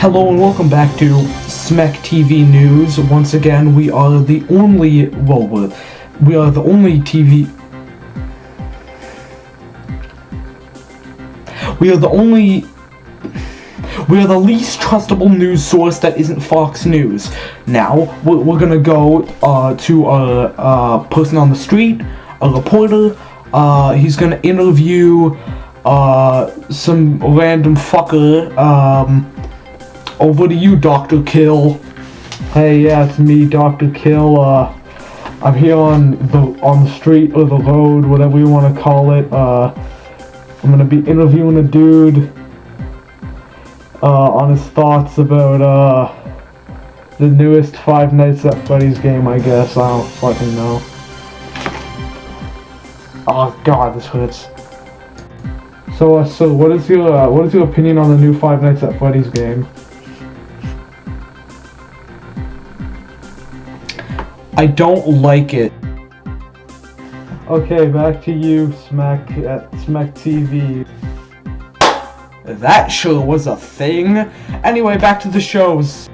Hello and welcome back to Smek TV News. Once again, we are the only, well, we are the only TV... We are the only... We are the least trustable news source that isn't Fox News. Now, we're, we're gonna go uh, to a, a person on the street, a reporter. Uh, he's gonna interview uh, some random fucker. Um, over to you, Dr. Kill. Hey, yeah, it's me, Dr. Kill. Uh, I'm here on the on the street or the road, whatever you want to call it. Uh, I'm gonna be interviewing a dude uh, on his thoughts about uh, the newest Five Nights at Freddy's game. I guess I don't fucking know. Oh God, this hurts. So, uh, so what is your uh, what is your opinion on the new Five Nights at Freddy's game? I don't like it. Okay, back to you, Smack at Smack TV. That sure was a thing. Anyway, back to the shows.